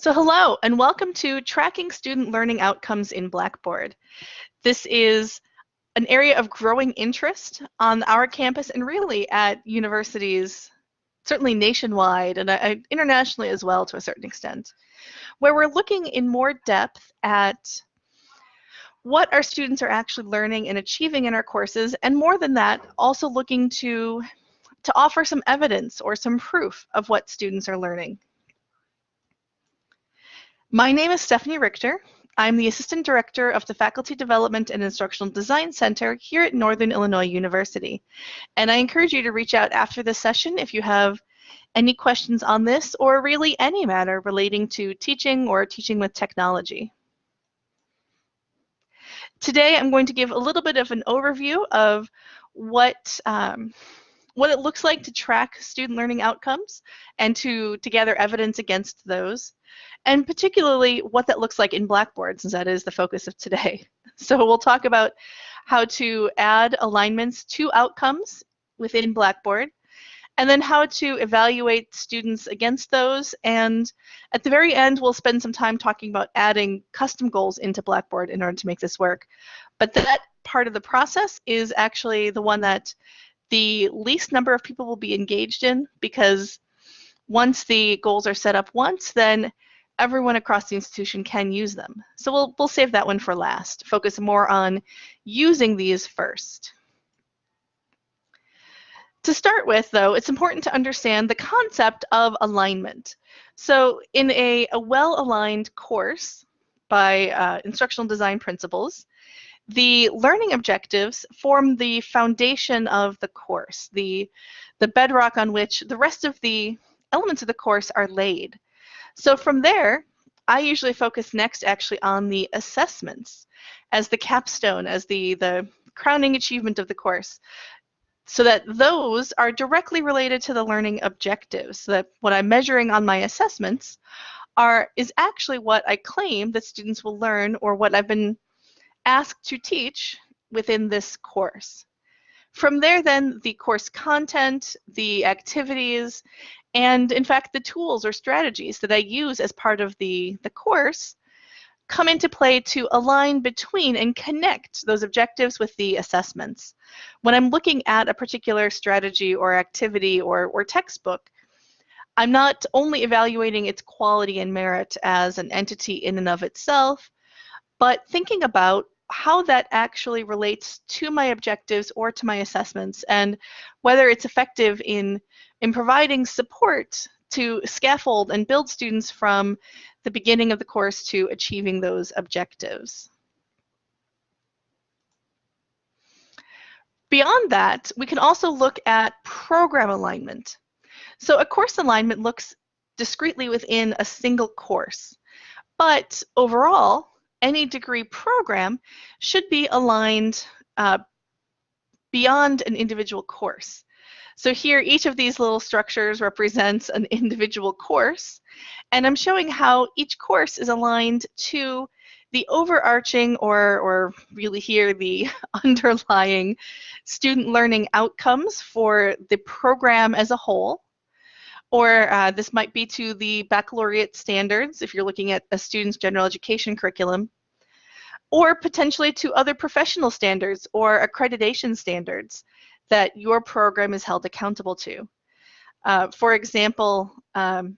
So hello and welcome to Tracking Student Learning Outcomes in Blackboard. This is an area of growing interest on our campus and really at universities, certainly nationwide and uh, internationally as well to a certain extent, where we're looking in more depth at what our students are actually learning and achieving in our courses, and more than that, also looking to, to offer some evidence or some proof of what students are learning. My name is Stephanie Richter. I'm the Assistant Director of the Faculty Development and Instructional Design Center here at Northern Illinois University. And I encourage you to reach out after this session if you have any questions on this or really any matter relating to teaching or teaching with technology. Today I'm going to give a little bit of an overview of what um, what it looks like to track student learning outcomes and to, to gather evidence against those and particularly what that looks like in Blackboard, since that is the focus of today. So we'll talk about how to add alignments to outcomes within Blackboard, and then how to evaluate students against those. And at the very end, we'll spend some time talking about adding custom goals into Blackboard in order to make this work. But that part of the process is actually the one that the least number of people will be engaged in because once the goals are set up once, then everyone across the institution can use them. So we'll, we'll save that one for last, focus more on using these first. To start with, though, it's important to understand the concept of alignment. So in a, a well-aligned course by uh, instructional design principles, the learning objectives form the foundation of the course, the, the bedrock on which the rest of the elements of the course are laid. So from there, I usually focus next actually on the assessments as the capstone, as the, the crowning achievement of the course, so that those are directly related to the learning objectives, so that what I'm measuring on my assessments are is actually what I claim that students will learn or what I've been asked to teach within this course. From there, then, the course content, the activities, and in fact, the tools or strategies that I use as part of the, the course come into play to align between and connect those objectives with the assessments. When I'm looking at a particular strategy or activity or, or textbook, I'm not only evaluating its quality and merit as an entity in and of itself, but thinking about how that actually relates to my objectives or to my assessments and whether it's effective in in providing support to scaffold and build students from the beginning of the course to achieving those objectives. Beyond that, we can also look at program alignment. So a course alignment looks discretely within a single course, but overall, any degree program should be aligned uh, beyond an individual course. So here, each of these little structures represents an individual course, and I'm showing how each course is aligned to the overarching, or, or really here, the underlying student learning outcomes for the program as a whole. Or uh, this might be to the baccalaureate standards if you're looking at a student's general education curriculum or potentially to other professional standards or accreditation standards that your program is held accountable to. Uh, for example, um,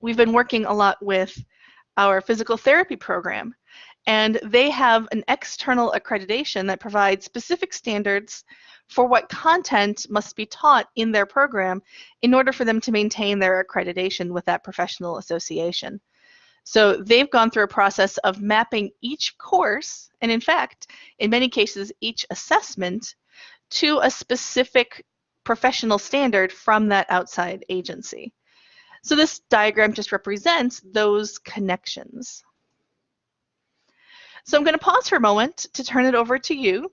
we've been working a lot with our physical therapy program, and they have an external accreditation that provides specific standards for what content must be taught in their program in order for them to maintain their accreditation with that professional association. So they've gone through a process of mapping each course, and in fact, in many cases, each assessment to a specific professional standard from that outside agency. So this diagram just represents those connections. So I'm going to pause for a moment to turn it over to you.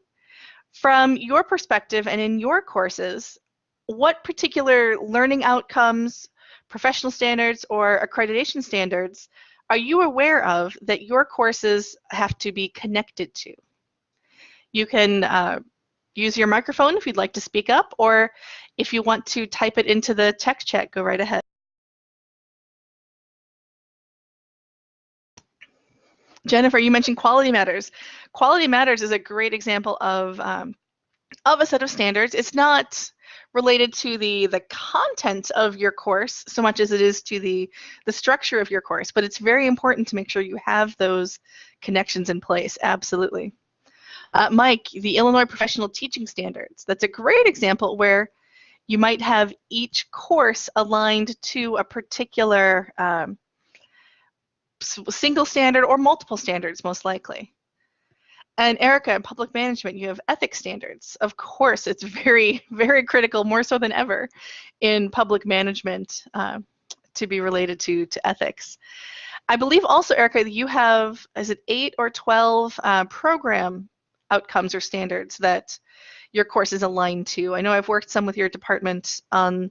From your perspective and in your courses, what particular learning outcomes, professional standards, or accreditation standards are you aware of that your courses have to be connected to? You can uh, use your microphone if you'd like to speak up, or if you want to type it into the text chat, go right ahead. Jennifer, you mentioned Quality Matters. Quality Matters is a great example of, um, of a set of standards. It's not related to the the content of your course so much as it is to the the structure of your course but it's very important to make sure you have those connections in place absolutely uh, mike the illinois professional teaching standards that's a great example where you might have each course aligned to a particular um, single standard or multiple standards most likely and Erica, in public management, you have ethics standards. Of course, it's very, very critical, more so than ever, in public management uh, to be related to, to ethics. I believe also, Erica, that you have, is it eight or 12 uh, program outcomes or standards that your course is aligned to? I know I've worked some with your department on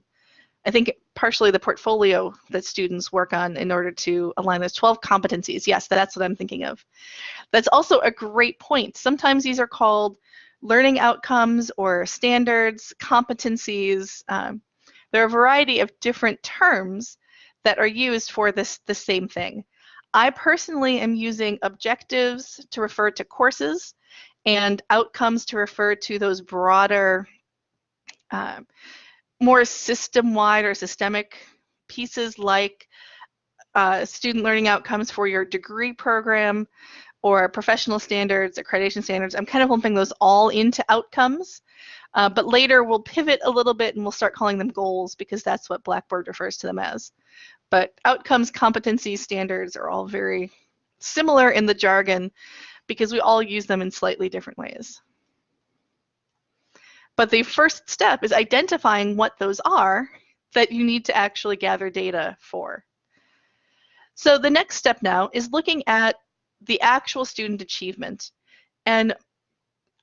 I think partially the portfolio that students work on in order to align those 12 competencies. Yes, that's what I'm thinking of. That's also a great point. Sometimes these are called learning outcomes or standards, competencies. Um, there are a variety of different terms that are used for this the same thing. I personally am using objectives to refer to courses and outcomes to refer to those broader uh, more system-wide or systemic pieces like uh, student learning outcomes for your degree program or professional standards, accreditation standards. I'm kind of lumping those all into outcomes. Uh, but later we'll pivot a little bit and we'll start calling them goals because that's what Blackboard refers to them as. But outcomes, competencies, standards are all very similar in the jargon because we all use them in slightly different ways. But the first step is identifying what those are that you need to actually gather data for. So the next step now is looking at the actual student achievement. And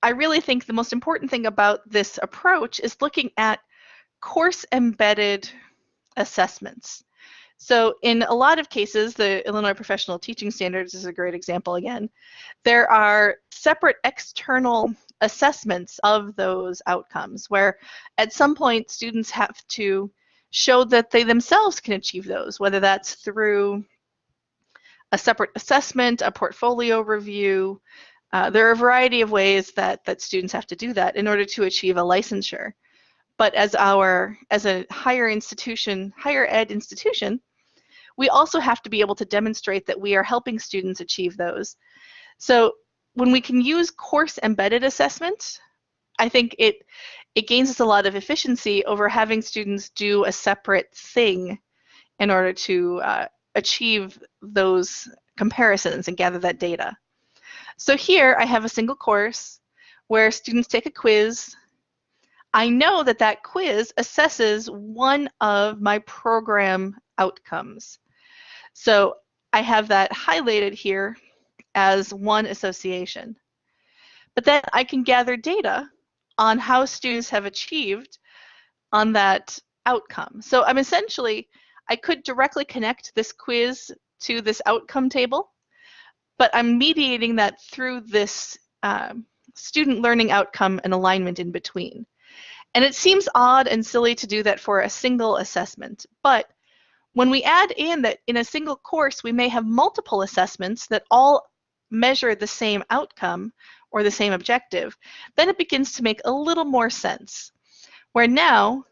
I really think the most important thing about this approach is looking at course embedded assessments. So in a lot of cases, the Illinois Professional Teaching Standards is a great example again. There are separate external assessments of those outcomes where at some point students have to show that they themselves can achieve those, whether that's through a separate assessment, a portfolio review. Uh, there are a variety of ways that, that students have to do that in order to achieve a licensure. But as our as a higher institution, higher ed institution, we also have to be able to demonstrate that we are helping students achieve those. So when we can use course embedded assessment, I think it it gains us a lot of efficiency over having students do a separate thing in order to uh, achieve those comparisons and gather that data. So here I have a single course where students take a quiz. I know that that quiz assesses one of my program outcomes. So I have that highlighted here as one association. But then I can gather data on how students have achieved on that outcome. So I'm essentially, I could directly connect this quiz to this outcome table, but I'm mediating that through this um, student learning outcome and alignment in between. And it seems odd and silly to do that for a single assessment, but when we add in that in a single course, we may have multiple assessments that all measure the same outcome or the same objective, then it begins to make a little more sense. Where now,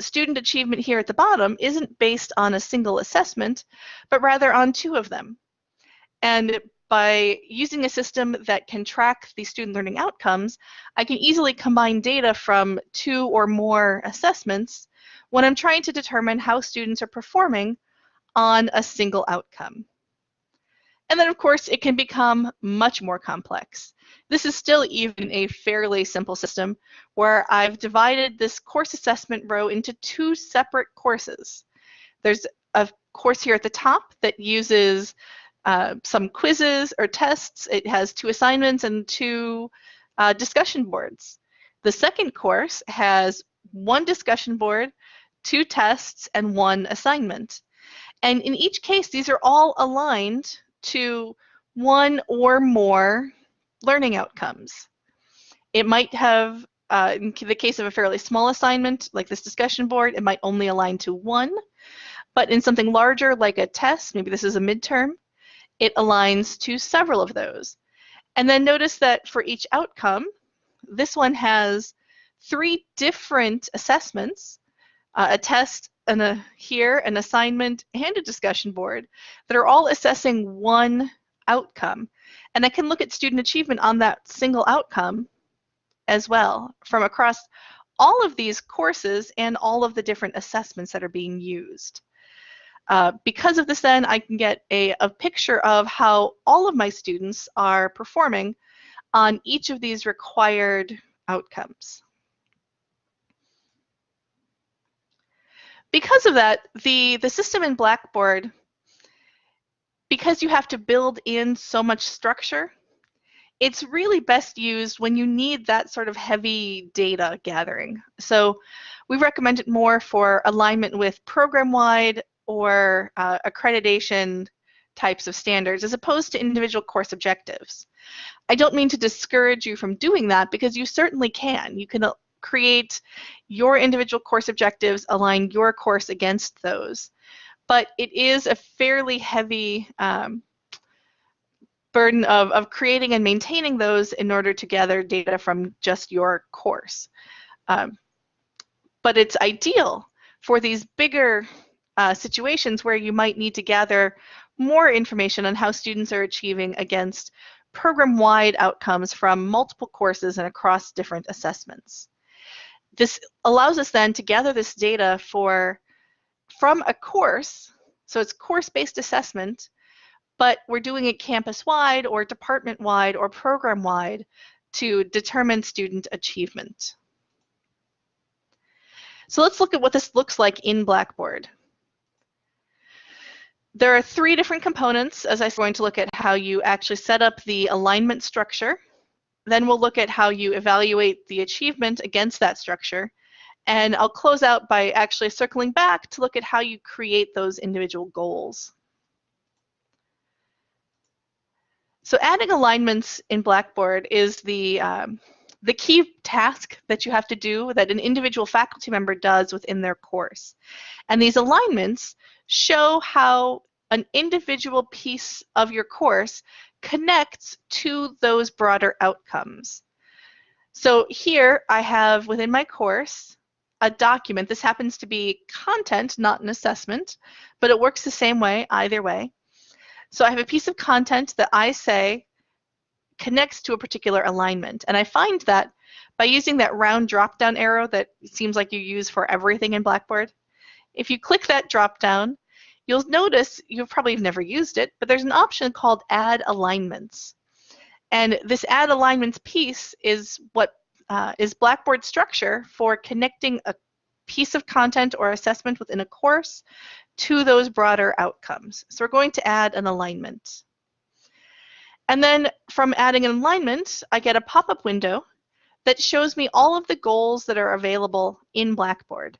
student achievement here at the bottom isn't based on a single assessment, but rather on two of them. And by using a system that can track the student learning outcomes, I can easily combine data from two or more assessments when I'm trying to determine how students are performing on a single outcome. And then, of course, it can become much more complex. This is still even a fairly simple system where I've divided this course assessment row into two separate courses. There's a course here at the top that uses uh, some quizzes or tests. It has two assignments and two uh, discussion boards. The second course has one discussion board, two tests, and one assignment. And in each case, these are all aligned to one or more learning outcomes. It might have, uh, in the case of a fairly small assignment, like this discussion board, it might only align to one. But in something larger, like a test, maybe this is a midterm, it aligns to several of those. And then notice that for each outcome, this one has three different assessments, uh, a test, and a here, an assignment, and a discussion board that are all assessing one outcome. And I can look at student achievement on that single outcome as well from across all of these courses and all of the different assessments that are being used. Uh, because of this then, I can get a, a picture of how all of my students are performing on each of these required outcomes. Because of that, the, the system in Blackboard, because you have to build in so much structure, it's really best used when you need that sort of heavy data gathering. So we recommend it more for alignment with program-wide or uh, accreditation types of standards as opposed to individual course objectives. I don't mean to discourage you from doing that because you certainly can. You can create your individual course objectives, align your course against those. But it is a fairly heavy um, burden of, of creating and maintaining those in order to gather data from just your course. Um, but it's ideal for these bigger uh, situations where you might need to gather more information on how students are achieving against program-wide outcomes from multiple courses and across different assessments. This allows us then to gather this data for from a course, so it's course-based assessment, but we're doing it campus-wide or department-wide or program-wide to determine student achievement. So let's look at what this looks like in Blackboard. There are three different components as I'm going to look at how you actually set up the alignment structure. Then we'll look at how you evaluate the achievement against that structure. And I'll close out by actually circling back to look at how you create those individual goals. So adding alignments in Blackboard is the, um, the key task that you have to do that an individual faculty member does within their course. And these alignments show how an individual piece of your course connects to those broader outcomes. So here I have within my course a document. This happens to be content, not an assessment, but it works the same way either way. So I have a piece of content that I say connects to a particular alignment. And I find that by using that round drop-down arrow that seems like you use for everything in Blackboard, if you click that drop-down, you'll notice you've probably never used it, but there's an option called Add Alignments. And this Add Alignments piece is what uh, is Blackboard structure for connecting a piece of content or assessment within a course to those broader outcomes. So we're going to add an alignment. And then from adding an alignment, I get a pop-up window that shows me all of the goals that are available in Blackboard.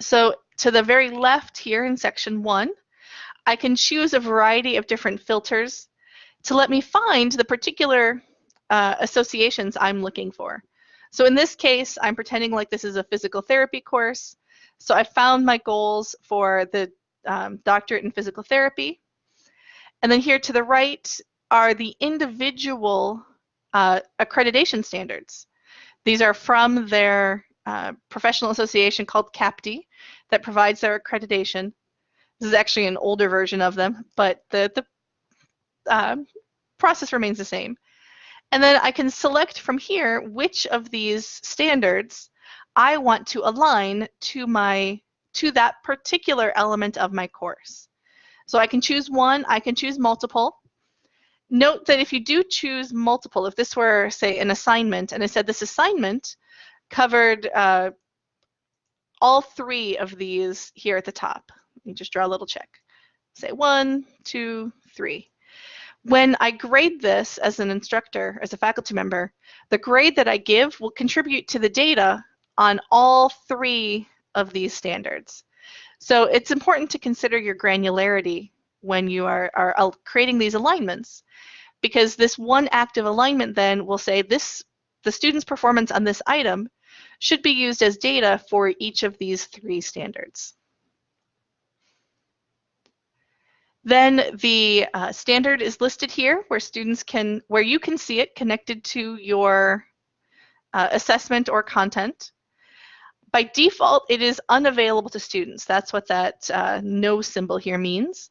So to the very left here in section one, I can choose a variety of different filters to let me find the particular uh, associations I'm looking for. So in this case, I'm pretending like this is a physical therapy course. So I found my goals for the um, doctorate in physical therapy. And then here to the right are the individual uh, accreditation standards. These are from their uh, professional association called CAPTE that provides their accreditation. This is actually an older version of them, but the, the uh, process remains the same. And then I can select from here which of these standards I want to align to my to that particular element of my course. So I can choose one, I can choose multiple. Note that if you do choose multiple, if this were, say, an assignment, and I said this assignment covered uh, all three of these here at the top. Let me just draw a little check. Say one, two, three. When I grade this as an instructor, as a faculty member, the grade that I give will contribute to the data on all three of these standards. So it's important to consider your granularity when you are, are creating these alignments because this one active alignment then will say this the student's performance on this item should be used as data for each of these three standards. Then the uh, standard is listed here where students can, where you can see it connected to your uh, assessment or content. By default, it is unavailable to students. That's what that uh, no symbol here means.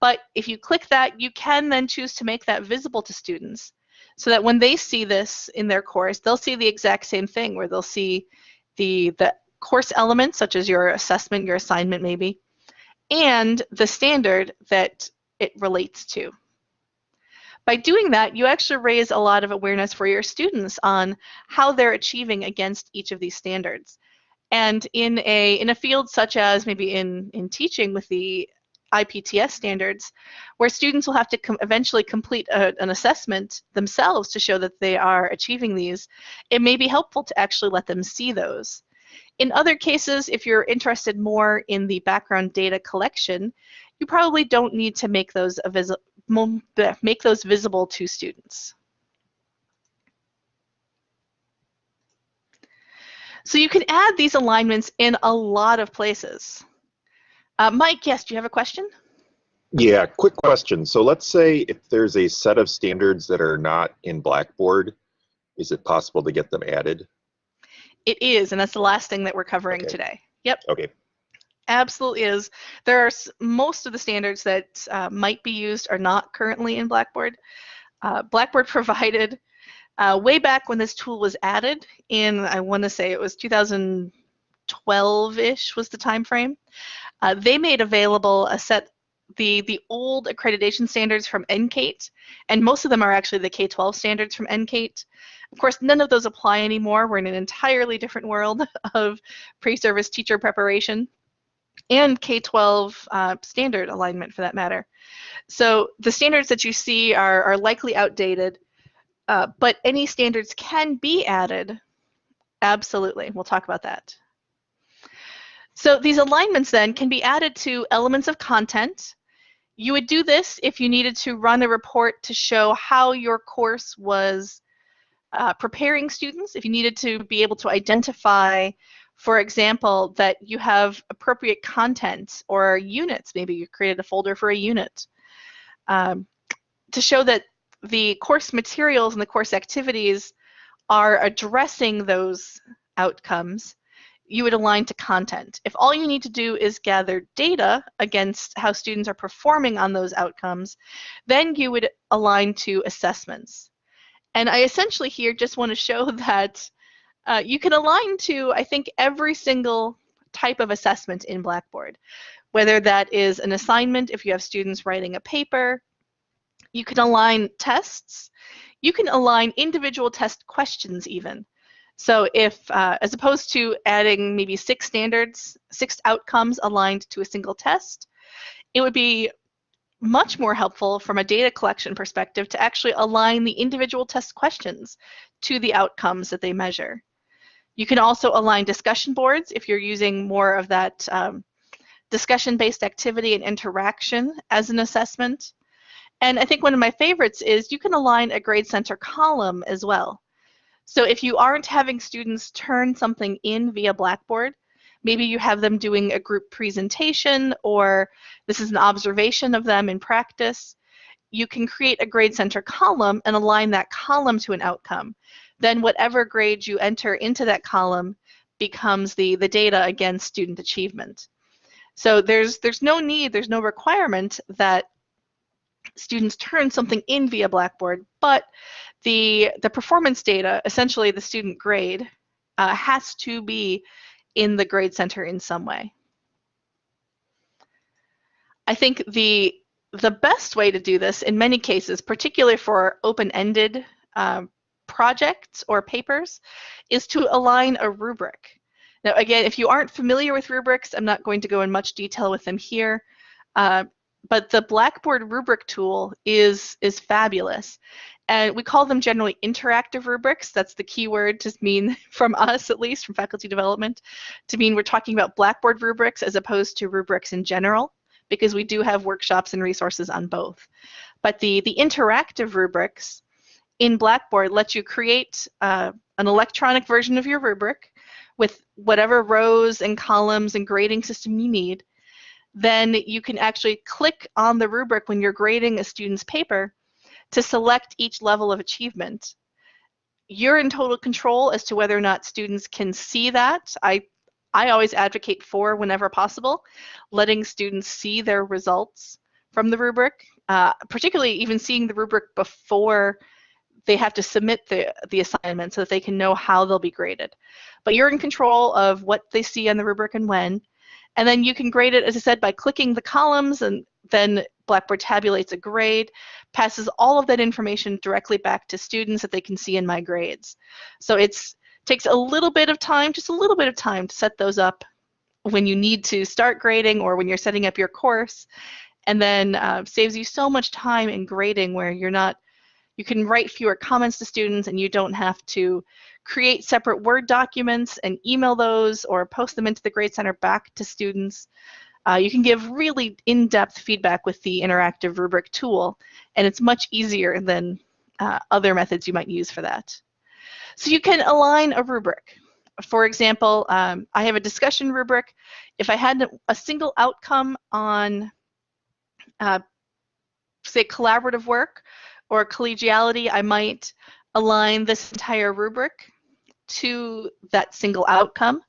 But if you click that, you can then choose to make that visible to students so that when they see this in their course, they'll see the exact same thing where they'll see the, the course elements such as your assessment, your assignment maybe, and the standard that it relates to. By doing that, you actually raise a lot of awareness for your students on how they're achieving against each of these standards. And in a, in a field such as maybe in, in teaching with the IPTS standards, where students will have to com eventually complete a, an assessment themselves to show that they are achieving these, it may be helpful to actually let them see those. In other cases, if you're interested more in the background data collection, you probably don't need to make those, make those visible to students. So you can add these alignments in a lot of places. Uh, Mike, yes, do you have a question? Yeah, quick question. So let's say if there's a set of standards that are not in Blackboard, is it possible to get them added? It is, and that's the last thing that we're covering Okay. today. Yep, Okay, absolutely is. There are s- most of the standards that uh, might be used are not currently in Blackboard. Uh, Blackboard provided uh, way back when this tool was added in, I want to say it was 2012-ish was the time frame. Uh, they made available a set the the old accreditation standards from NCATE, and most of them are actually the K-12 standards from NCATE. Of course, none of those apply anymore. We're in an entirely different world of pre-service teacher preparation and K-12 uh, standard alignment for that matter. So the standards that you see are, are likely outdated, uh, but any standards can be added. Absolutely, we'll talk about that. So these alignments then can be added to elements of content. You would do this if you needed to run a report to show how your course was uh, preparing students, if you needed to be able to identify, for example, that you have appropriate content or units, maybe you created a folder for a unit, um, to show that the course materials and the course activities are addressing those outcomes, you would align to content. If all you need to do is gather data against how students are performing on those outcomes, then you would align to assessments. And I essentially here just want to show that uh, you can align to, I think, every single type of assessment in Blackboard, whether that is an assignment if you have students writing a paper, you can align tests, you can align individual test questions even. So if, uh, as opposed to adding maybe six standards, six outcomes aligned to a single test, it would be much more helpful from a data collection perspective to actually align the individual test questions to the outcomes that they measure. You can also align discussion boards if you're using more of that um, discussion-based activity and interaction as an assessment. And I think one of my favorites is you can align a grade center column as well. So if you aren't having students turn something in via Blackboard, maybe you have them doing a group presentation or this is an observation of them in practice, you can create a grade center column and align that column to an outcome. Then whatever grade you enter into that column becomes the, the data against student achievement. So there's, there's no need, there's no requirement that students turn something in via Blackboard, but the, the performance data, essentially the student grade, uh, has to be in the grade center in some way. I think the, the best way to do this in many cases, particularly for open-ended um, projects or papers, is to align a rubric. Now, again, if you aren't familiar with rubrics, I'm not going to go in much detail with them here. Uh, but the Blackboard rubric tool is, is fabulous. And we call them generally interactive rubrics. That's the key word to mean from us, at least, from faculty development, to mean we're talking about Blackboard rubrics as opposed to rubrics in general, because we do have workshops and resources on both. But the, the interactive rubrics in Blackboard let you create uh, an electronic version of your rubric with whatever rows and columns and grading system you need then you can actually click on the rubric when you're grading a student's paper to select each level of achievement. You're in total control as to whether or not students can see that. I, I always advocate for, whenever possible, letting students see their results from the rubric, uh, particularly even seeing the rubric before they have to submit the, the assignment so that they can know how they'll be graded. But you're in control of what they see on the rubric and when. And then you can grade it, as I said, by clicking the columns and then Blackboard tabulates a grade, passes all of that information directly back to students that they can see in my grades. So it takes a little bit of time, just a little bit of time to set those up when you need to start grading or when you're setting up your course and then uh, saves you so much time in grading where you're not you can write fewer comments to students and you don't have to create separate Word documents and email those or post them into the Grade Center back to students. Uh, you can give really in-depth feedback with the interactive rubric tool, and it's much easier than uh, other methods you might use for that. So you can align a rubric. For example, um, I have a discussion rubric. If I had a single outcome on, uh, say, collaborative work or collegiality, I might align this entire rubric to that single outcome.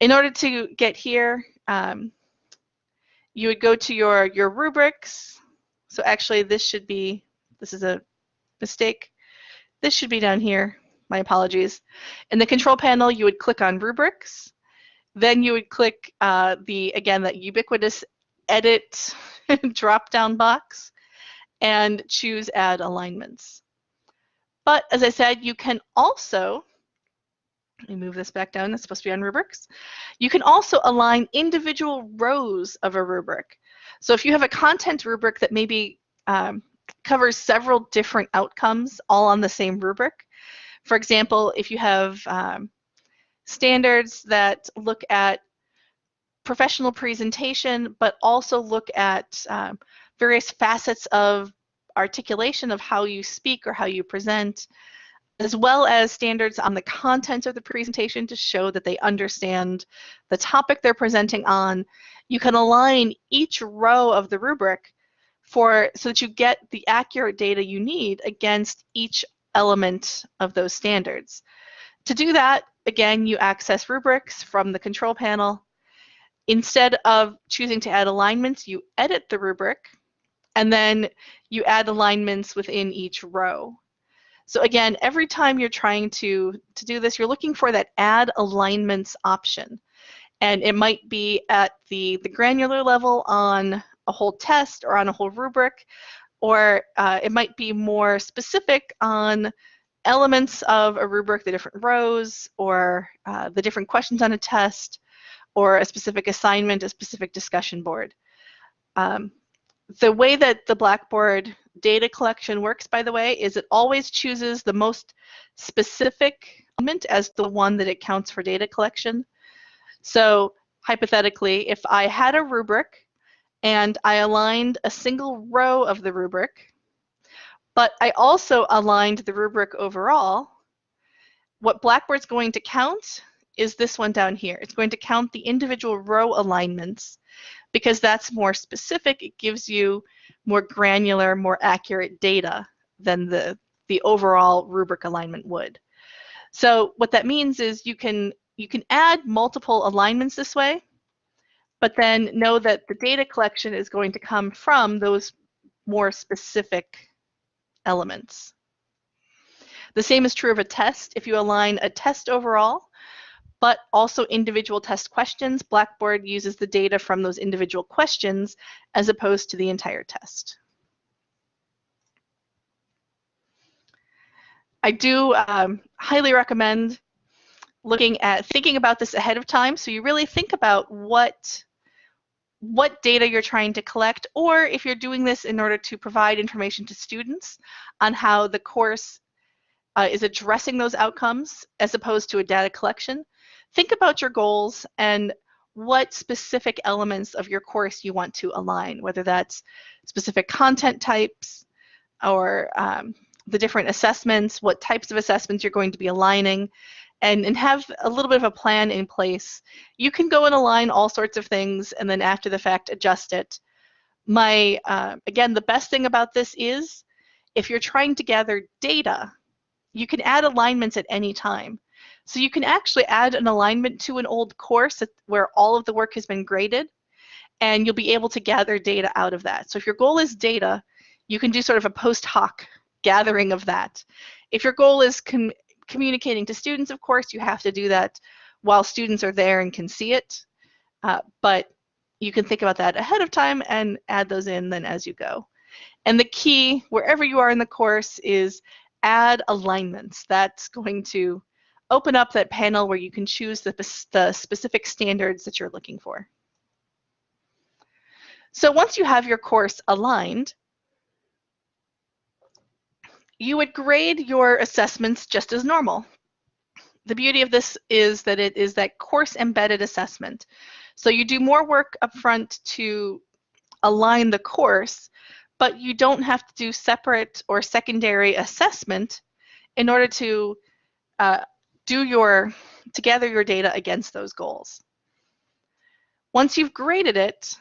In order to get here, um, you would go to your, your rubrics. So actually this should be, this is a mistake. This should be down here. My apologies. In the control panel, you would click on rubrics. Then you would click uh, the, again, that ubiquitous edit drop-down box and choose add alignments. But as I said, you can also, let me move this back down, it's supposed to be on rubrics. You can also align individual rows of a rubric. So if you have a content rubric that maybe um, covers several different outcomes all on the same rubric, for example, if you have um, standards that look at professional presentation, but also look at um, various facets of articulation of how you speak or how you present, as well as standards on the content of the presentation to show that they understand the topic they're presenting on. You can align each row of the rubric for so that you get the accurate data you need against each element of those standards. To do that, again, you access rubrics from the control panel. Instead of choosing to add alignments, you edit the rubric and then you add alignments within each row. So again, every time you're trying to, to do this, you're looking for that add alignments option. And it might be at the, the granular level on a whole test or on a whole rubric, or uh, it might be more specific on elements of a rubric, the different rows, or uh, the different questions on a test, or a specific assignment, a specific discussion board. Um, the way that the Blackboard data collection works, by the way, is it always chooses the most specific element as the one that it counts for data collection. So hypothetically, if I had a rubric and I aligned a single row of the rubric, but I also aligned the rubric overall, what Blackboard's going to count is this one down here. It's going to count the individual row alignments because that's more specific. It gives you more granular, more accurate data than the, the overall rubric alignment would. So what that means is you can, you can add multiple alignments this way, but then know that the data collection is going to come from those more specific elements. The same is true of a test. If you align a test overall, but also individual test questions. Blackboard uses the data from those individual questions as opposed to the entire test. I do um, highly recommend looking at thinking about this ahead of time so you really think about what what data you're trying to collect or if you're doing this in order to provide information to students on how the course uh, is addressing those outcomes as opposed to a data collection think about your goals and what specific elements of your course you want to align, whether that's specific content types or um, the different assessments, what types of assessments you're going to be aligning, and, and have a little bit of a plan in place. You can go and align all sorts of things and then after the fact adjust it. My, uh, again, the best thing about this is if you're trying to gather data, you can add alignments at any time. So you can actually add an alignment to an old course where all of the work has been graded and you'll be able to gather data out of that. So if your goal is data, you can do sort of a post hoc gathering of that. If your goal is com communicating to students, of course, you have to do that while students are there and can see it. Uh, but you can think about that ahead of time and add those in then as you go. And the key, wherever you are in the course, is add alignments. That's going to open up that panel where you can choose the, the specific standards that you're looking for. So once you have your course aligned, you would grade your assessments just as normal. The beauty of this is that it is that course embedded assessment. So you do more work upfront to align the course, but you don't have to do separate or secondary assessment in order to uh, do your, to gather your data against those goals. Once you've graded it,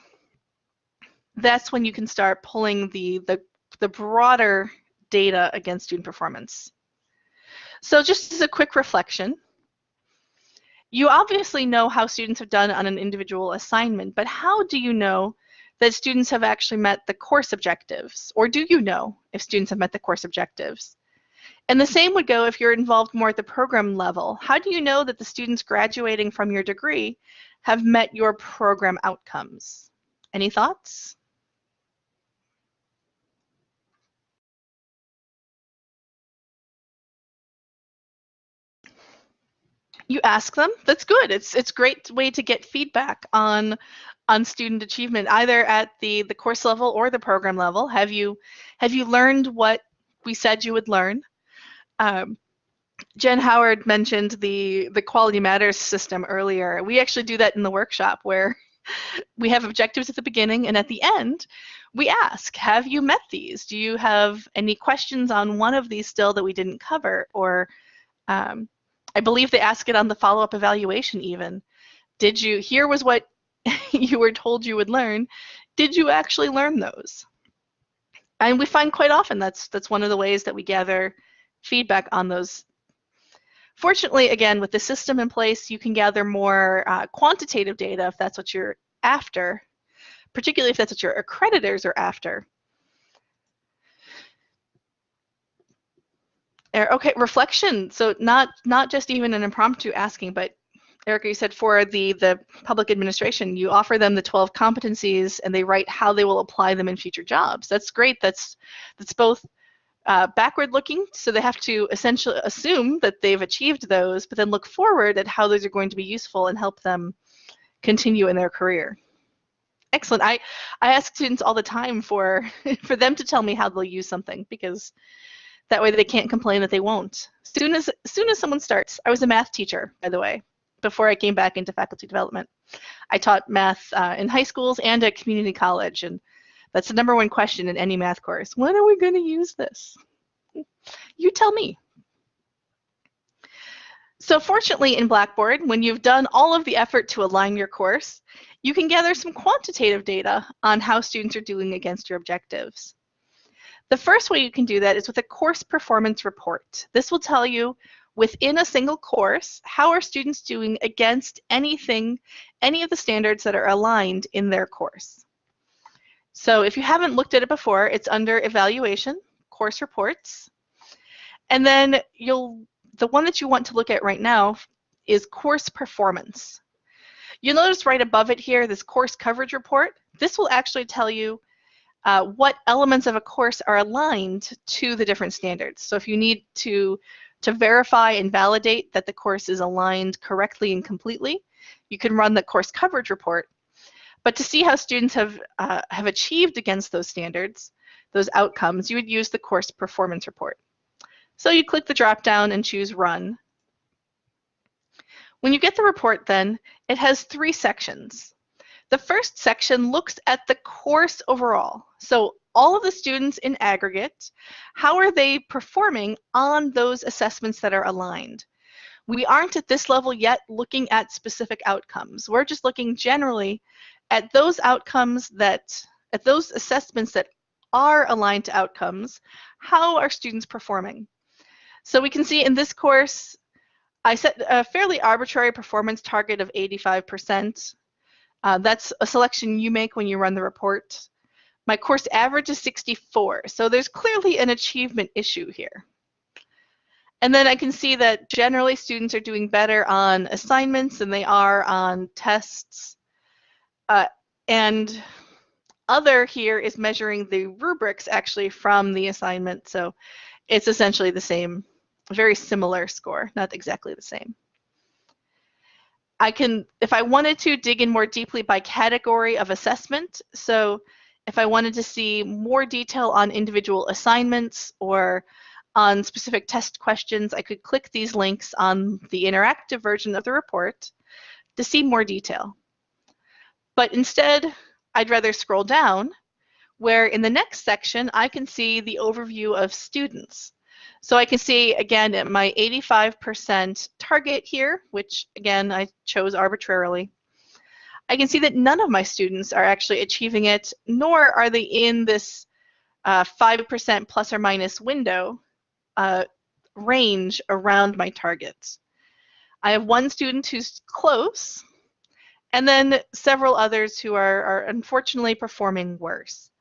that's when you can start pulling the, the, the broader data against student performance. So just as a quick reflection, you obviously know how students have done on an individual assignment, but how do you know that students have actually met the course objectives? Or do you know if students have met the course objectives? And the same would go if you're involved more at the program level. How do you know that the students graduating from your degree have met your program outcomes? Any thoughts? you ask them that's good it's it's great way to get feedback on on student achievement either at the the course level or the program level have you have you learned what we said you would learn um, Jen Howard mentioned the the quality matters system earlier we actually do that in the workshop where we have objectives at the beginning and at the end we ask have you met these do you have any questions on one of these still that we didn't cover or um, I believe they ask it on the follow-up evaluation even. Did you, here was what you were told you would learn. Did you actually learn those? And we find quite often that's, that's one of the ways that we gather feedback on those. Fortunately, again, with the system in place, you can gather more uh, quantitative data if that's what you're after, particularly if that's what your accreditors are after. Okay, reflection. So not not just even an impromptu asking, but Erica, you said for the the public administration, you offer them the 12 competencies and they write how they will apply them in future jobs. That's great. That's that's both uh, backward looking, so they have to essentially assume that they've achieved those, but then look forward at how those are going to be useful and help them continue in their career. Excellent. I, I ask students all the time for for them to tell me how they'll use something because that way they can't complain that they won't. Soon as, soon as someone starts, I was a math teacher, by the way, before I came back into faculty development. I taught math uh, in high schools and at community college, and that's the number one question in any math course. When are we going to use this? You tell me. So fortunately in Blackboard, when you've done all of the effort to align your course, you can gather some quantitative data on how students are doing against your objectives. The first way you can do that is with a course performance report. This will tell you within a single course, how are students doing against anything, any of the standards that are aligned in their course. So if you haven't looked at it before, it's under evaluation, course reports. And then you'll, the one that you want to look at right now is course performance. You'll notice right above it here, this course coverage report. This will actually tell you uh, what elements of a course are aligned to the different standards. So if you need to, to verify and validate that the course is aligned correctly and completely, you can run the course coverage report. But to see how students have, uh, have achieved against those standards, those outcomes, you would use the course performance report. So you click the drop down and choose run. When you get the report then, it has three sections. The first section looks at the course overall. So all of the students in aggregate, how are they performing on those assessments that are aligned? we aren't at this level yet looking at specific outcomes. We're just looking generally at those outcomes that, at those assessments that are aligned to outcomes, how are students performing? So we can see in this course, I set a fairly arbitrary performance target of 85%. Uh, that's a selection you make when you run the report. My course average is 64, so there's clearly an achievement issue here. And then I can see that generally students are doing better on assignments than they are on tests. Uh, and other here is measuring the rubrics actually from the assignment. So it's essentially the same, very similar score, not exactly the same. I can, if I wanted to, dig in more deeply by category of assessment. So if I wanted to see more detail on individual assignments or on specific test questions, I could click these links on the interactive version of the report to see more detail. But instead, I'd rather scroll down where in the next section, I can see the overview of students. So I can see, again, my 85% target here, which again, I chose arbitrarily. I can see that none of my students are actually achieving it, nor are they in this 5% uh, plus or minus window uh, range around my targets. I have one student who's close, and then several others who are, are unfortunately performing worse.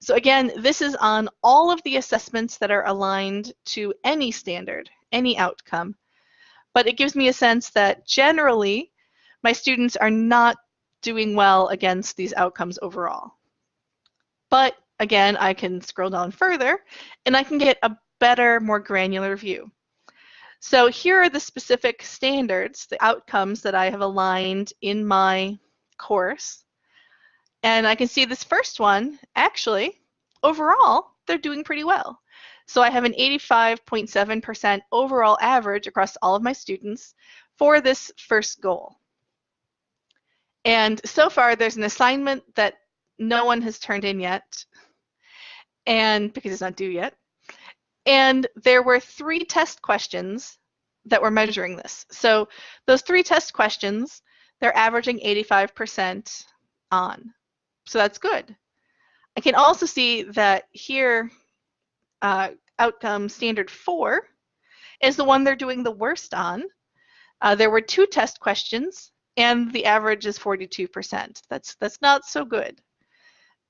So again, this is on all of the assessments that are aligned to any standard, any outcome. But it gives me a sense that generally, my students are not doing well against these outcomes overall. But again, I can scroll down further and I can get a better, more granular view. So here are the specific standards, the outcomes that I have aligned in my course. And I can see this first one, actually, overall, they're doing pretty well. So I have an 85.7% overall average across all of my students for this first goal. And so far, there's an assignment that no one has turned in yet, and because it's not due yet. And there were three test questions that were measuring this. So those three test questions, they're averaging 85% on. So that's good. I can also see that here, uh, outcome standard four is the one they're doing the worst on. Uh, there were two test questions, and the average is 42%. That's that's not so good.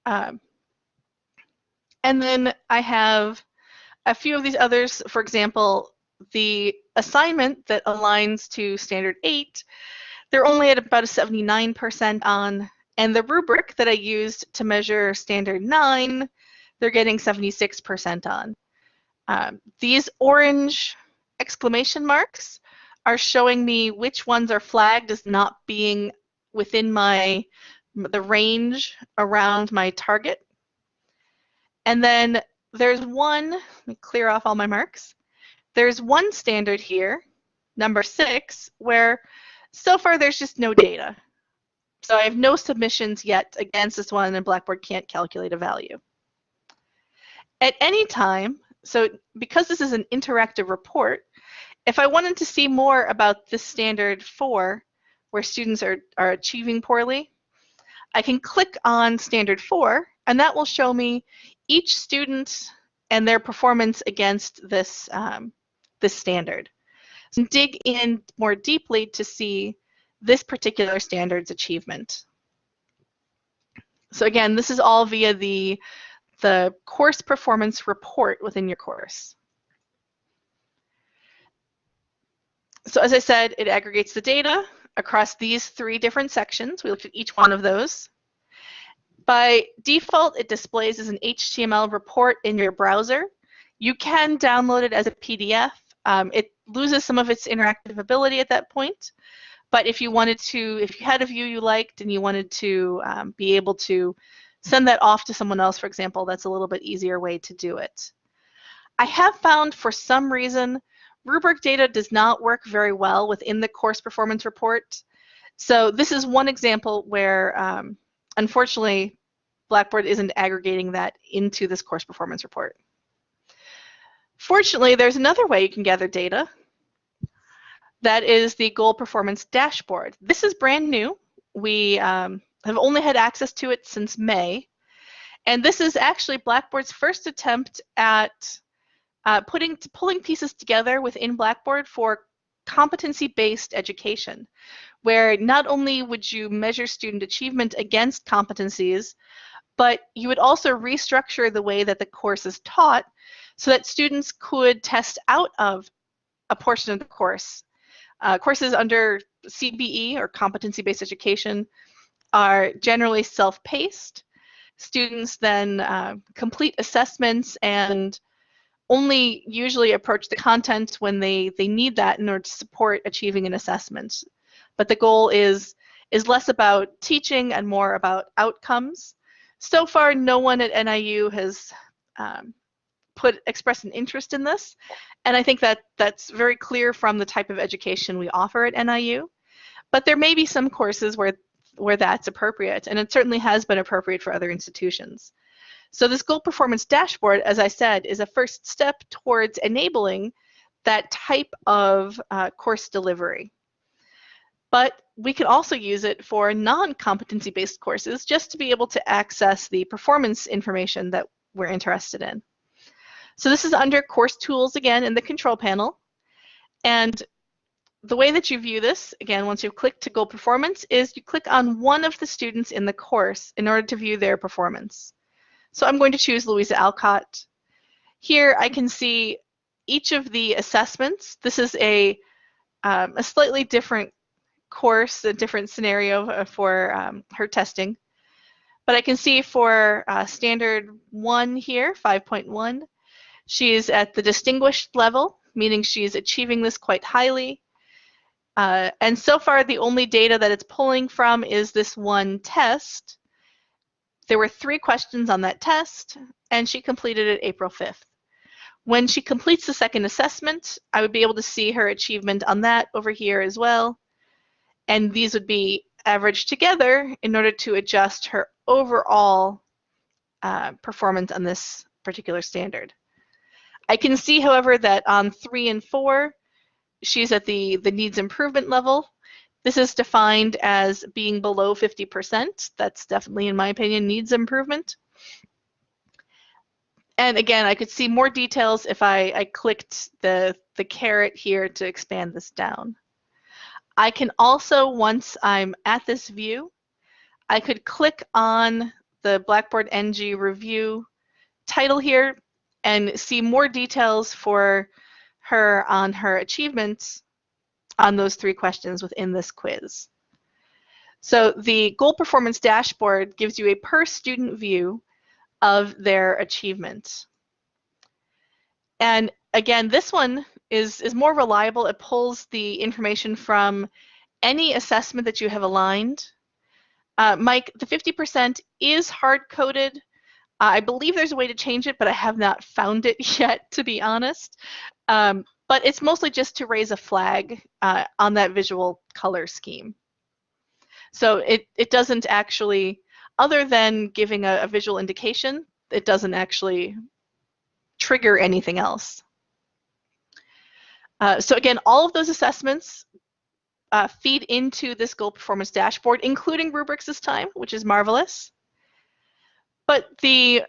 Um, and then I have a few of these others, for example, the assignment that aligns to standard 8, they're only at about a 79% on, and the rubric that I used to measure standard 9, they're getting 76% on. Um, these orange exclamation marks are showing me which ones are flagged as not being within my the range around my target. And then there's one, let me clear off all my marks. There's one standard here, number six, where so far there's just no data. So I have no submissions yet against this one and Blackboard can't calculate a value. At any time, so because this is an interactive report, if I wanted to see more about this standard four, where students are, are achieving poorly, I can click on standard four and that will show me each student and their performance against this, um, this standard. So dig in more deeply to see this particular standard's achievement. So again, this is all via the, the course performance report within your course. So as I said, it aggregates the data across these three different sections. We looked at each one of those. By default, it displays as an HTML report in your browser. You can download it as a PDF. Um, it loses some of its interactive ability at that point. But if you wanted to, if you had a view you liked and you wanted to um, be able to send that off to someone else, for example, that's a little bit easier way to do it. I have found for some reason rubric data does not work very well within the course performance report. So this is one example where um, unfortunately, Blackboard isn't aggregating that into this course performance report. Fortunately, there's another way you can gather data. That is the goal performance dashboard. This is brand new. We um, have only had access to it since May. And this is actually Blackboard's first attempt at uh, putting pulling pieces together within Blackboard for competency-based education, where not only would you measure student achievement against competencies, but you would also restructure the way that the course is taught so that students could test out of a portion of the course. Uh, courses under CBE or competency-based education are generally self-paced. Students then uh, complete assessments and only usually approach the content when they, they need that in order to support achieving an assessment. But the goal is, is less about teaching and more about outcomes. So far, no one at NIU has um, put expressed an interest in this, and I think that that's very clear from the type of education we offer at NIU. But there may be some courses where where that's appropriate, and it certainly has been appropriate for other institutions. So this goal performance dashboard, as I said, is a first step towards enabling that type of uh, course delivery. But we can also use it for non-competency-based courses just to be able to access the performance information that we're interested in. So this is under course tools again in the control panel. And the way that you view this, again, once you've clicked to goal performance, is you click on one of the students in the course in order to view their performance. So I'm going to choose Louisa Alcott. Here I can see each of the assessments. This is a, um, a slightly different course, a different scenario uh, for um, her testing. But I can see for uh, standard one here, 5.1, she's at the distinguished level, meaning she's achieving this quite highly. Uh, and so far, the only data that it's pulling from is this one test. There were three questions on that test, and she completed it April 5th. When she completes the second assessment, I would be able to see her achievement on that over here as well. And these would be averaged together in order to adjust her overall uh, performance on this particular standard. I can see, however, that on three and four, she's at the, the needs improvement level. This is defined as being below 50%. That's definitely, in my opinion, needs improvement. And again, I could see more details if I, I clicked the, the caret here to expand this down. I can also, once I'm at this view, I could click on the Blackboard NG review title here and see more details for her on her achievements on those three questions within this quiz. So the goal performance dashboard gives you a per student view of their achievements. And again, this one is, is more reliable. It pulls the information from any assessment that you have aligned. Uh, Mike, the 50% is hard-coded. Uh, I believe there's a way to change it, but I have not found it yet, to be honest. Um, but it's mostly just to raise a flag uh, on that visual color scheme. So it, it doesn't actually, other than giving a, a visual indication, it doesn't actually trigger anything else. Uh, so again, all of those assessments uh, feed into this goal performance dashboard, including rubrics this time, which is marvelous. But the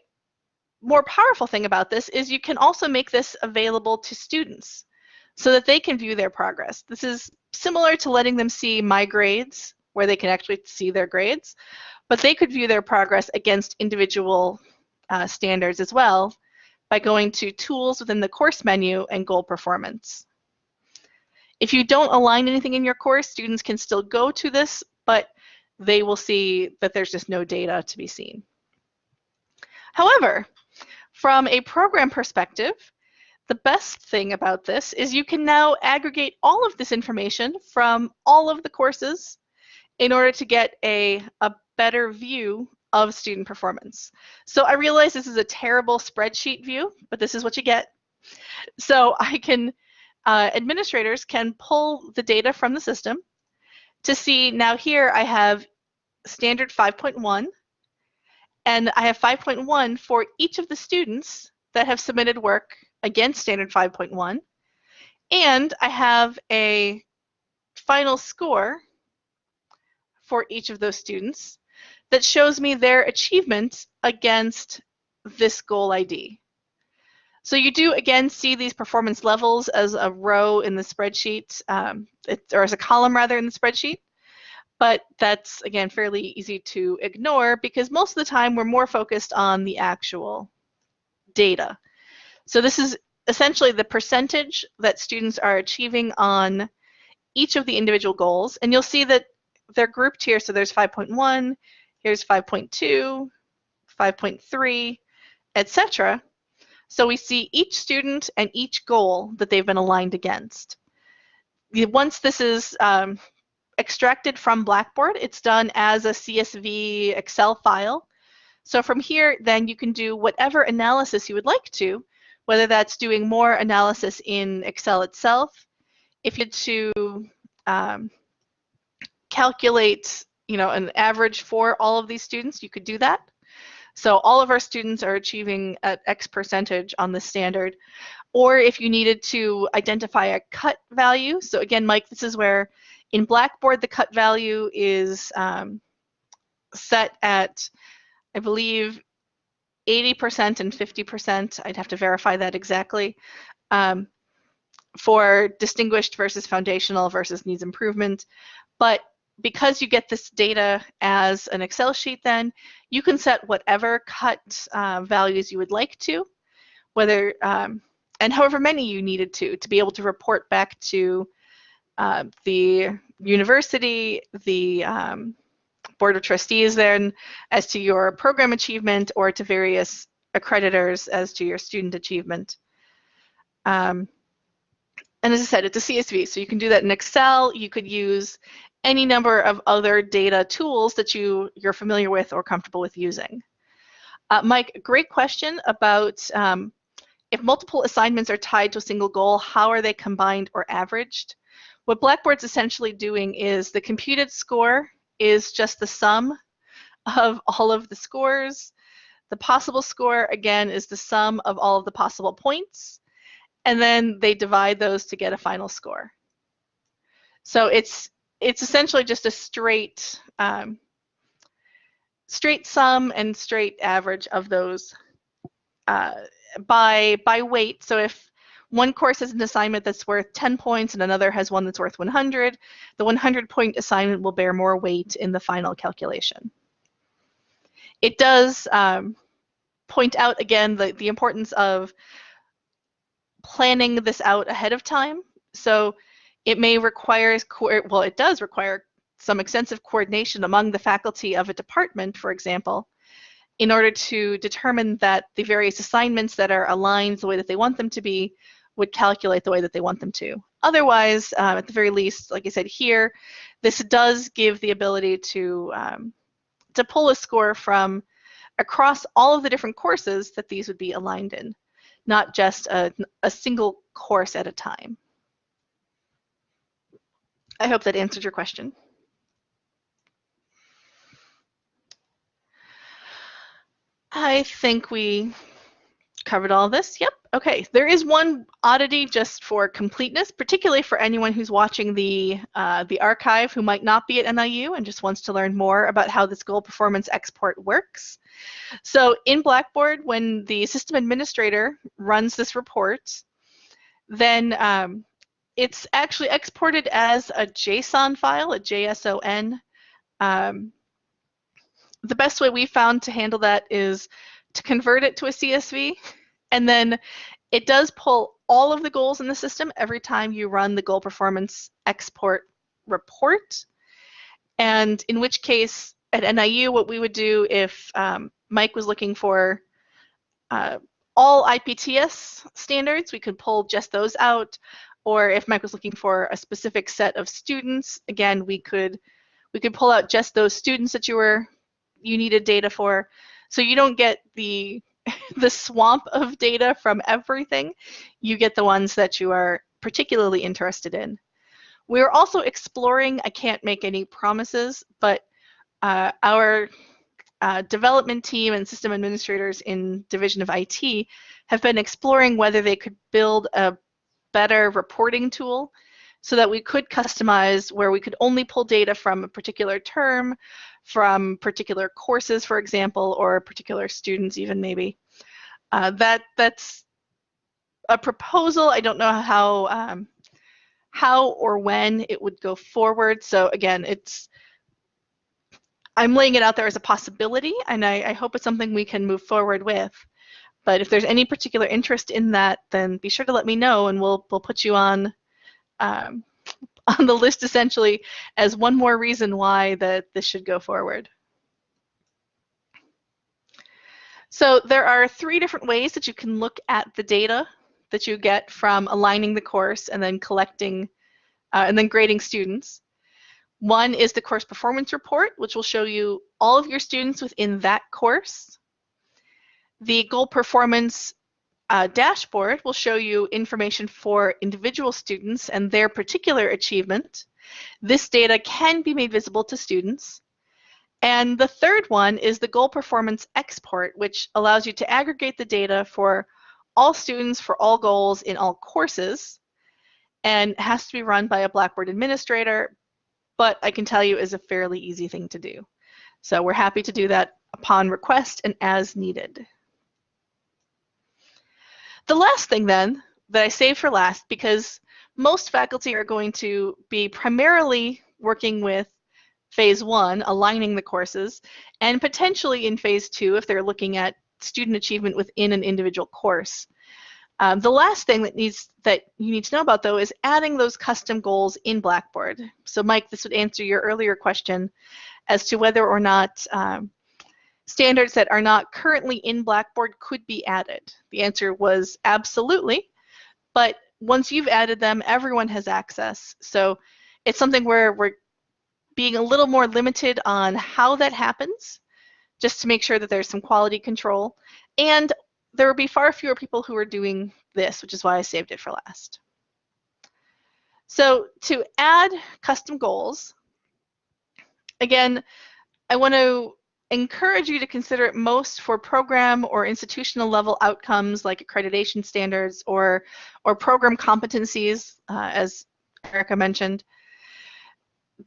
more powerful thing about this is you can also make this available to students so that they can view their progress. This is similar to letting them see my grades, where they can actually see their grades, but they could view their progress against individual uh, standards as well by going to Tools within the course menu and Goal Performance. If you don't align anything in your course, students can still go to this, but they will see that there's just no data to be seen. However, from a program perspective, the best thing about this is you can now aggregate all of this information from all of the courses in order to get a, a better view of student performance. So I realize this is a terrible spreadsheet view, but this is what you get. So I can, uh, administrators can pull the data from the system to see now here I have standard 5.1 and I have 5.1 for each of the students that have submitted work against standard 5.1. And I have a final score for each of those students that shows me their achievement against this goal ID. So you do again see these performance levels as a row in the spreadsheet, um, it, or as a column rather in the spreadsheet. But that's again fairly easy to ignore because most of the time we're more focused on the actual data. So this is essentially the percentage that students are achieving on each of the individual goals. And you'll see that they're grouped here. So there's 5.1, here's 5.2, 5.3, etc. So we see each student and each goal that they've been aligned against. Once this is um, extracted from Blackboard, it's done as a CSV Excel file. So from here, then you can do whatever analysis you would like to, whether that's doing more analysis in Excel itself, if you to um, calculate, you know, an average for all of these students, you could do that. So all of our students are achieving at X percentage on the standard. Or if you needed to identify a cut value, so again, Mike, this is where in Blackboard the cut value is um, set at, I believe, 80% and 50%. I'd have to verify that exactly. Um, for distinguished versus foundational versus needs improvement. But because you get this data as an Excel sheet then, you can set whatever cut uh, values you would like to, whether um, and however many you needed to, to be able to report back to uh, the university, the um, board of trustees then as to your program achievement or to various accreditors as to your student achievement. Um, and as I said, it's a CSV, so you can do that in Excel. You could use any number of other data tools that you, you're familiar with or comfortable with using. Uh, Mike, great question about um, if multiple assignments are tied to a single goal, how are they combined or averaged? What Blackboard's essentially doing is the computed score is just the sum of all of the scores. The possible score, again, is the sum of all of the possible points. And then they divide those to get a final score. So it's it's essentially just a straight um, straight sum and straight average of those uh, by by weight. So if one course has an assignment that's worth 10 points and another has one that's worth 100, the 100 point assignment will bear more weight in the final calculation. It does um, point out again the, the importance of planning this out ahead of time. So it may require, well, it does require some extensive coordination among the faculty of a department, for example, in order to determine that the various assignments that are aligned the way that they want them to be would calculate the way that they want them to. Otherwise, um, at the very least, like I said here, this does give the ability to, um, to pull a score from across all of the different courses that these would be aligned in, not just a, a single course at a time. I hope that answered your question. I think we covered all this. Yep. Okay. There is one oddity just for completeness, particularly for anyone who's watching the uh, the archive who might not be at NIU and just wants to learn more about how this goal performance export works. So in Blackboard, when the system administrator runs this report, then um, it's actually exported as a JSON file, a JSON. Um, the best way we found to handle that is to convert it to a CSV, and then it does pull all of the goals in the system every time you run the goal performance export report. And in which case, at NIU, what we would do if um, Mike was looking for uh, all IPTS standards, we could pull just those out or if Mike was looking for a specific set of students, again, we could we could pull out just those students that you were you needed data for. So you don't get the the swamp of data from everything. You get the ones that you are particularly interested in. We're also exploring, I can't make any promises, but uh, our uh, development team and system administrators in Division of IT have been exploring whether they could build a better reporting tool so that we could customize where we could only pull data from a particular term, from particular courses, for example, or particular students even maybe. Uh, that That's a proposal. I don't know how, um, how or when it would go forward. So again, it's I'm laying it out there as a possibility, and I, I hope it's something we can move forward with. But if there's any particular interest in that, then be sure to let me know, and we'll we'll put you on um, on the list essentially as one more reason why that this should go forward. So there are three different ways that you can look at the data that you get from aligning the course and then collecting uh, and then grading students. One is the course performance report, which will show you all of your students within that course. The goal performance uh, dashboard will show you information for individual students and their particular achievement. This data can be made visible to students. And the third one is the goal performance export, which allows you to aggregate the data for all students for all goals in all courses and has to be run by a Blackboard administrator, but I can tell you is a fairly easy thing to do. So we're happy to do that upon request and as needed. The last thing then that I saved for last because most faculty are going to be primarily working with phase one, aligning the courses, and potentially in phase two if they're looking at student achievement within an individual course. Um, the last thing that needs that you need to know about though is adding those custom goals in Blackboard. So Mike, this would answer your earlier question as to whether or not um, standards that are not currently in Blackboard could be added? The answer was absolutely, but once you've added them, everyone has access. So it's something where we're being a little more limited on how that happens, just to make sure that there's some quality control. And there will be far fewer people who are doing this, which is why I saved it for last. So to add custom goals, again, I want to encourage you to consider it most for program or institutional level outcomes like accreditation standards or, or program competencies, uh, as Erica mentioned.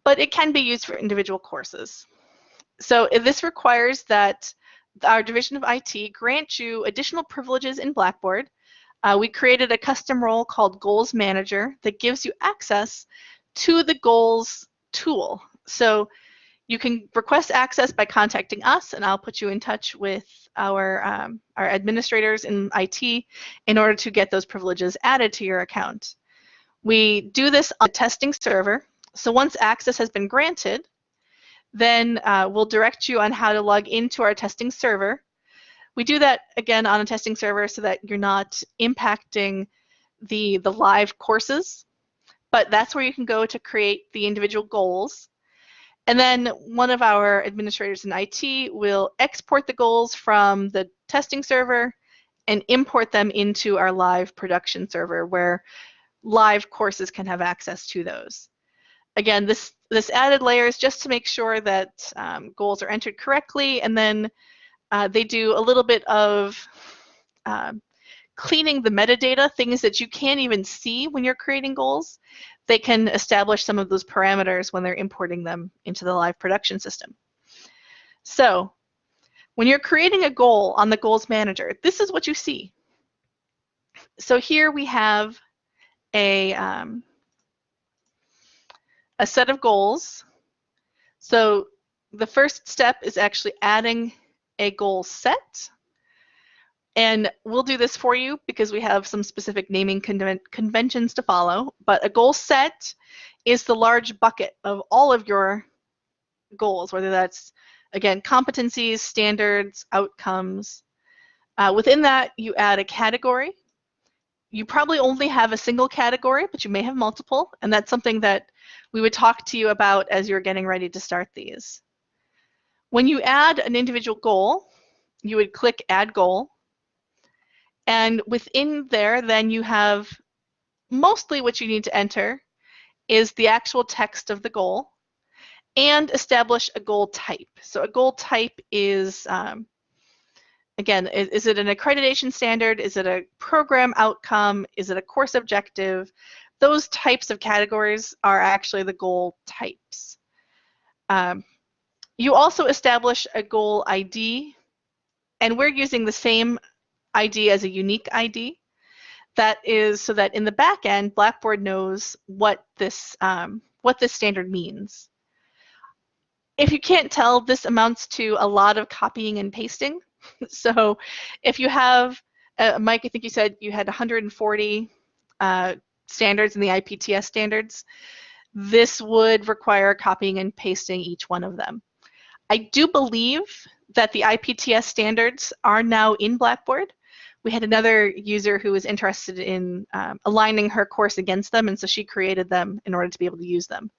But it can be used for individual courses. So this requires that our Division of IT grant you additional privileges in Blackboard. Uh, we created a custom role called Goals Manager that gives you access to the Goals tool. So you can request access by contacting us, and I'll put you in touch with our, um, our administrators in IT in order to get those privileges added to your account. We do this on a testing server, so once access has been granted, then uh, we'll direct you on how to log into our testing server. We do that again on a testing server so that you're not impacting the, the live courses, but that's where you can go to create the individual goals and then one of our administrators in IT will export the goals from the testing server and import them into our live production server where live courses can have access to those. Again, this, this added layer is just to make sure that um, goals are entered correctly and then uh, they do a little bit of um, cleaning the metadata, things that you can't even see when you're creating goals they can establish some of those parameters when they're importing them into the live production system. So when you're creating a goal on the Goals Manager, this is what you see. So here we have a, um, a set of goals. So the first step is actually adding a goal set. And we'll do this for you because we have some specific naming conven conventions to follow. But a goal set is the large bucket of all of your goals, whether that's, again, competencies, standards, outcomes. Uh, within that, you add a category. You probably only have a single category, but you may have multiple. And that's something that we would talk to you about as you're getting ready to start these. When you add an individual goal, you would click Add Goal. And within there, then you have mostly what you need to enter is the actual text of the goal and establish a goal type. So a goal type is, um, again, is, is, it an accreditation standard? Is it a program outcome? Is it a course objective? those types of categories are actually the goal types. Um, you also establish a goal ID, and we're using the same ID as a unique ID. That is so that in the back end, Blackboard knows what this um, what this standard means. If you can't tell, this amounts to a lot of copying and pasting. so if you have, uh, Mike, I think you said you had 140 uh, standards in the IPTS standards, this would require copying and pasting each one of them. I do believe that the IPTS standards are now in Blackboard. We had another user who was interested in um, aligning her course against them, and so she created them in order to be able to use them.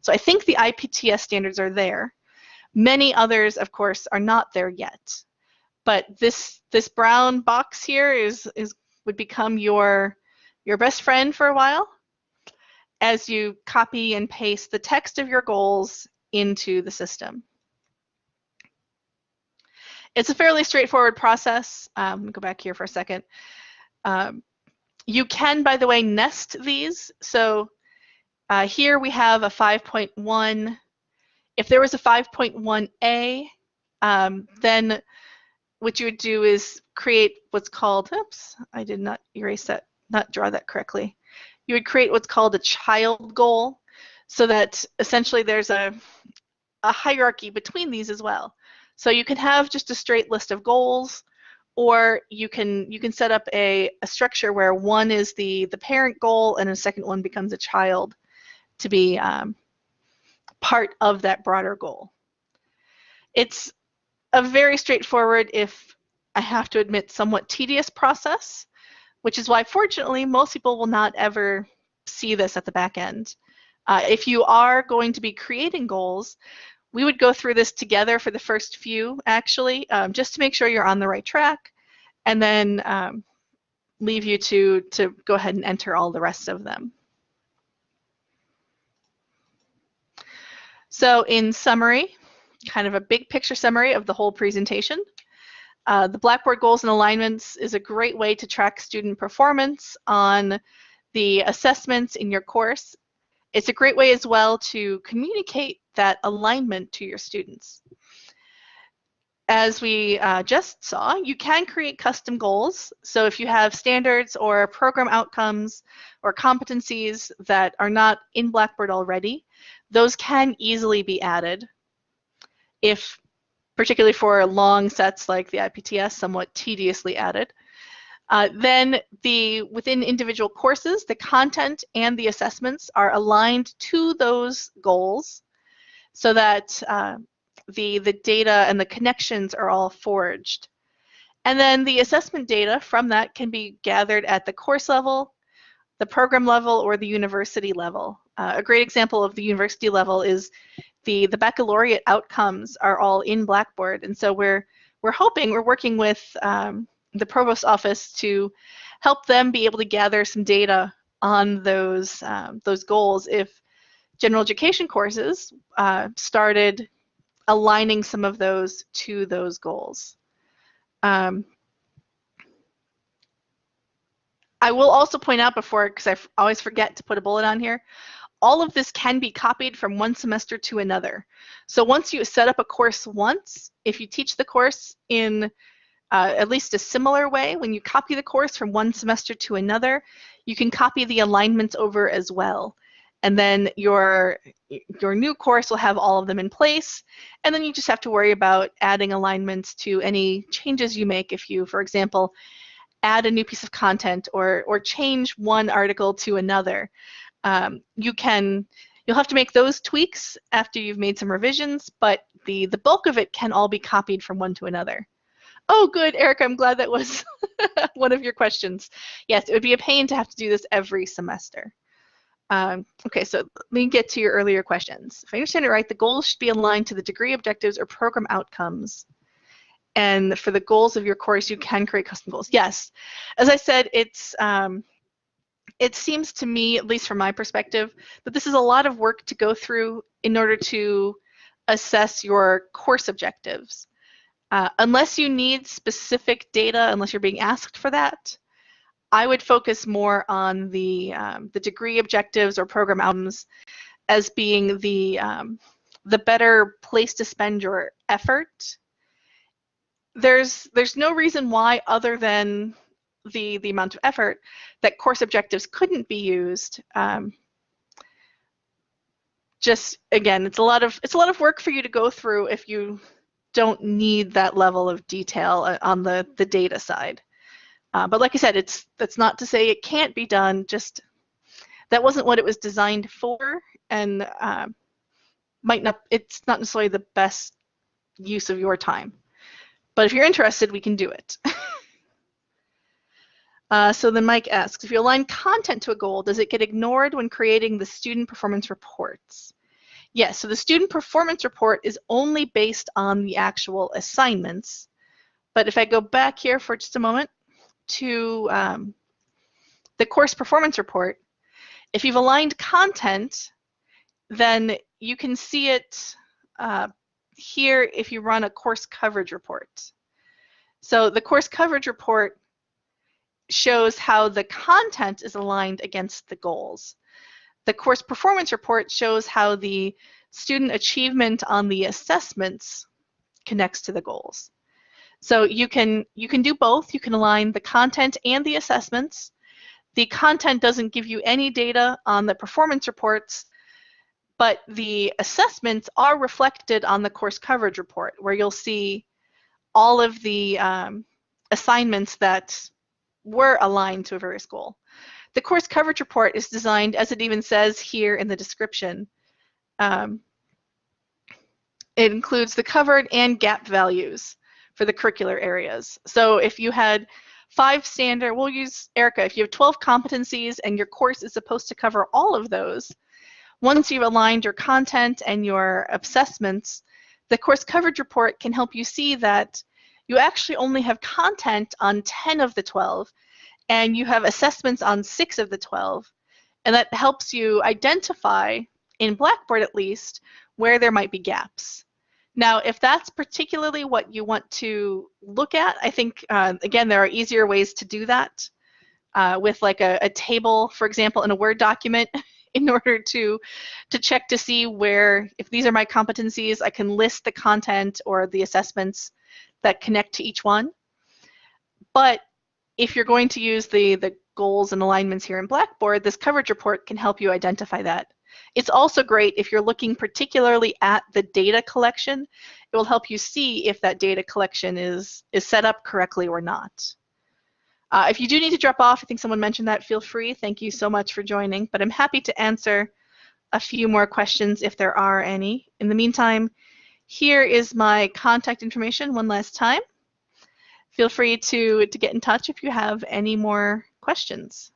So I think the IPTS standards are there. Many others, of course, are not there yet. But this this brown box here is is would become your your best friend for a while as you copy and paste the text of your goals into the system. It's a fairly straightforward process. Um, go back here for a second. Um, you can, by the way, nest these. So uh, here we have a 5.1. If there was a 5.1a, um, then what you would do is create what's called, oops, I did not erase that, not draw that correctly. You would create what's called a child goal so that essentially there's a, a hierarchy between these as well. So you can have just a straight list of goals, or you can you can set up a, a structure where one is the the parent goal and a second one becomes a child to be um, part of that broader goal. It's a very straightforward, if I have to admit, somewhat tedious process, which is why fortunately most people will not ever see this at the back end. Uh, if you are going to be creating goals, we would go through this together for the first few, actually, um, just to make sure you're on the right track, and then um, leave you to, to go ahead and enter all the rest of them. So in summary, kind of a big picture summary of the whole presentation, uh, the Blackboard Goals and Alignments is a great way to track student performance on the assessments in your course. It's a great way as well to communicate that alignment to your students. As we uh, just saw, you can create custom goals. So if you have standards or program outcomes or competencies that are not in Blackboard already, those can easily be added. If particularly for long sets like the IPTS, somewhat tediously added. Uh, then the within individual courses, the content and the assessments are aligned to those goals so that uh, the, the data and the connections are all forged. And then the assessment data from that can be gathered at the course level, the program level, or the university level. Uh, a great example of the university level is the, the baccalaureate outcomes are all in Blackboard. And so we're, we're hoping, we're working with um, the provost office to help them be able to gather some data on those, um, those goals if general education courses uh, started aligning some of those to those goals. Um, I will also point out before, because I always forget to put a bullet on here, all of this can be copied from one semester to another. So once you set up a course once, if you teach the course in uh, at least a similar way, when you copy the course from one semester to another, you can copy the alignments over as well. And then your your new course will have all of them in place. And then you just have to worry about adding alignments to any changes you make. If you for example add a new piece of content or or change one article to another um, you can you'll have to make those tweaks after you've made some revisions but the the bulk of it can all be copied from one to another oh good eric i'm glad that was one of your questions yes it would be a pain to have to do this every semester um, okay, so let me get to your earlier questions. If I understand it right, the goals should be aligned to the degree objectives or program outcomes. And for the goals of your course, you can create custom goals. Yes, as I said, it's um, it seems to me, at least from my perspective, that this is a lot of work to go through in order to assess your course objectives. Uh, unless you need specific data, unless you're being asked for that, I would focus more on the, um, the degree objectives or program outcomes as being the, um, the better place to spend your effort. There's, there's no reason why other than the, the amount of effort that course objectives couldn't be used. Um, just again, it's a lot of it's a lot of work for you to go through if you don't need that level of detail uh, on the the data side. Uh, but like I said, it's that's not to say it can't be done. Just that wasn't what it was designed for, and uh, might not. It's not necessarily the best use of your time. But if you're interested, we can do it. uh, so then Mike asks, if you align content to a goal, does it get ignored when creating the student performance reports? Yes, so the student performance report is only based on the actual assignments. But if I go back here for just a moment to um, the course performance report, if you've aligned content, then you can see it uh, here if you run a course coverage report. So the course coverage report shows how the content is aligned against the goals. The course performance report shows how the student achievement on the assessments connects to the goals. So you can you can do both. You can align the content and the assessments. The content doesn't give you any data on the performance reports, but the assessments are reflected on the course coverage report, where you'll see all of the um, assignments that were aligned to a various goal. The course coverage report is designed, as it even says here in the description, um, it includes the covered and gap values for the curricular areas. So if you had five standard, we'll use Erica, if you have 12 competencies and your course is supposed to cover all of those, once you've aligned your content and your assessments, the course coverage report can help you see that you actually only have content on 10 of the 12 and you have assessments on six of the 12. And that helps you identify, in Blackboard at least, where there might be gaps. Now, if that's particularly what you want to look at, I think, uh, again, there are easier ways to do that uh, with like a, a, table, for example, in a Word document in order to, to check to see where, if these are my competencies, I can list the content or the assessments that connect to each one. But if you're going to use the, the goals and alignments here in Blackboard, this coverage report can help you identify that. It's also great if you're looking particularly at the data collection. It will help you see if that data collection is, is set up correctly or not. Uh, if you do need to drop off, I think someone mentioned that, feel free. Thank you so much for joining, but I'm happy to answer a few more questions if there are any. In the meantime, here is my contact information one last time feel free to, to get in touch if you have any more questions.